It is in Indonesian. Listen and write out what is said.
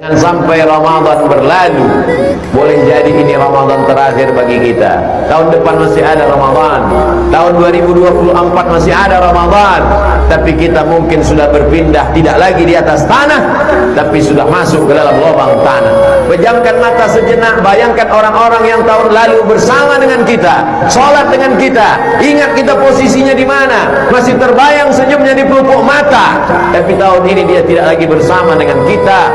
Jangan sampai Ramadan berlalu. Boleh jadi ini Ramadan terakhir bagi kita. Tahun depan masih ada Ramadan. Tahun 2024 masih ada Ramadan. Tapi kita mungkin sudah berpindah Tidak lagi di atas tanah Tapi sudah masuk ke dalam lubang tanah. Pejamkan mata sejenak Bayangkan orang-orang yang tahun lalu bersama dengan kita Sholat dengan kita. Ingat kita posisinya di mana? Masih terbayang senyumnya di pelupuk mata. Tapi tahun ini dia tidak lagi bersama dengan kita.